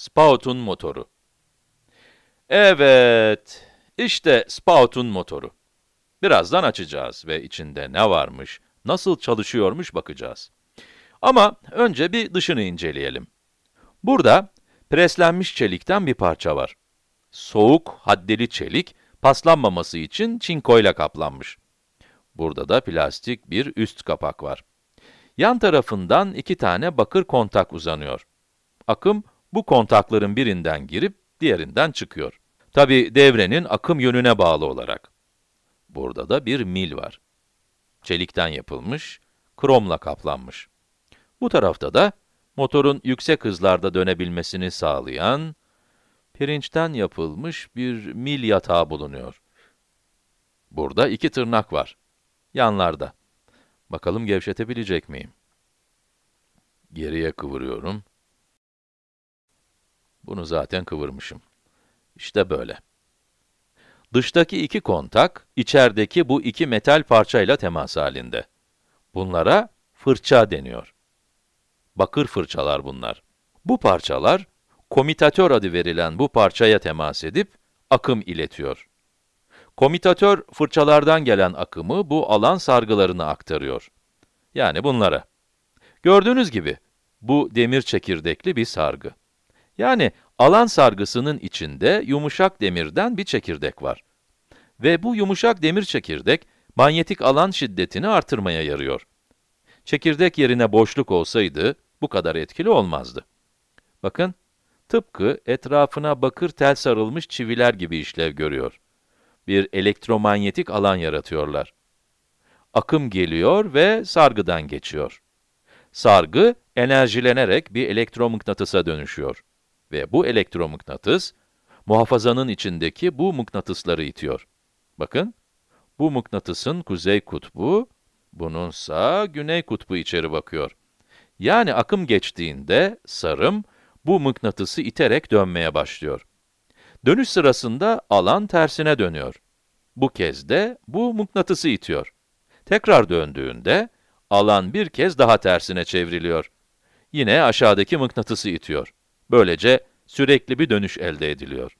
Spout'un motoru. Evet, işte Spout'un motoru. Birazdan açacağız ve içinde ne varmış, nasıl çalışıyormuş bakacağız. Ama önce bir dışını inceleyelim. Burada preslenmiş çelikten bir parça var. Soğuk, haddeli çelik, paslanmaması için çinkoyla kaplanmış. Burada da plastik bir üst kapak var. Yan tarafından iki tane bakır kontak uzanıyor. Akım, bu kontakların birinden girip diğerinden çıkıyor. Tabi devrenin akım yönüne bağlı olarak. Burada da bir mil var. Çelikten yapılmış, kromla kaplanmış. Bu tarafta da motorun yüksek hızlarda dönebilmesini sağlayan, pirinçten yapılmış bir mil yatağı bulunuyor. Burada iki tırnak var. Yanlarda. Bakalım gevşetebilecek miyim? Geriye kıvırıyorum. Bunu zaten kıvırmışım. İşte böyle. Dıştaki iki kontak, içerideki bu iki metal parçayla temas halinde. Bunlara fırça deniyor. Bakır fırçalar bunlar. Bu parçalar, komitatör adı verilen bu parçaya temas edip, akım iletiyor. Komitatör, fırçalardan gelen akımı bu alan sargılarına aktarıyor. Yani bunlara. Gördüğünüz gibi, bu demir çekirdekli bir sargı. Yani alan sargısının içinde yumuşak demirden bir çekirdek var. Ve bu yumuşak demir çekirdek, manyetik alan şiddetini artırmaya yarıyor. Çekirdek yerine boşluk olsaydı, bu kadar etkili olmazdı. Bakın, tıpkı etrafına bakır tel sarılmış çiviler gibi işlev görüyor. Bir elektromanyetik alan yaratıyorlar. Akım geliyor ve sargıdan geçiyor. Sargı, enerjilenerek bir elektromıknatısa dönüşüyor. Ve bu elektromıknatıs, muhafazanın içindeki bu mıknatısları itiyor. Bakın, bu mıknatısın kuzey kutbu, bununsa güney kutbu içeri bakıyor. Yani akım geçtiğinde sarım, bu mıknatısı iterek dönmeye başlıyor. Dönüş sırasında alan tersine dönüyor. Bu kez de bu mıknatısı itiyor. Tekrar döndüğünde, alan bir kez daha tersine çevriliyor. Yine aşağıdaki mıknatısı itiyor. Böylece sürekli bir dönüş elde ediliyor.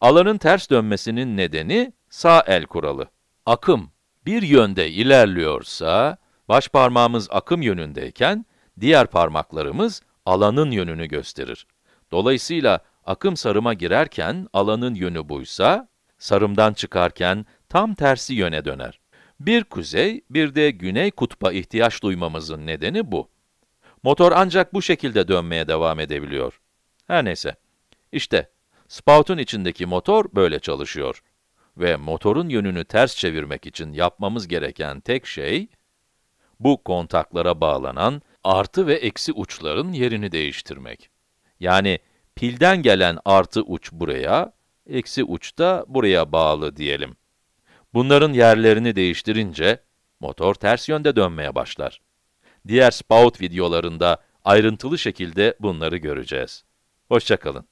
Alanın ters dönmesinin nedeni sağ el kuralı. Akım bir yönde ilerliyorsa, baş parmağımız akım yönündeyken, diğer parmaklarımız alanın yönünü gösterir. Dolayısıyla akım sarıma girerken alanın yönü buysa, sarımdan çıkarken tam tersi yöne döner. Bir kuzey, bir de güney kutba ihtiyaç duymamızın nedeni bu. Motor ancak bu şekilde dönmeye devam edebiliyor. Her neyse. İşte, spout'un içindeki motor böyle çalışıyor. Ve motorun yönünü ters çevirmek için yapmamız gereken tek şey, bu kontaklara bağlanan artı ve eksi uçların yerini değiştirmek. Yani pilden gelen artı uç buraya, eksi uç da buraya bağlı diyelim. Bunların yerlerini değiştirince, motor ters yönde dönmeye başlar. Diğer spout videolarında ayrıntılı şekilde bunları göreceğiz. Hoşçakalın.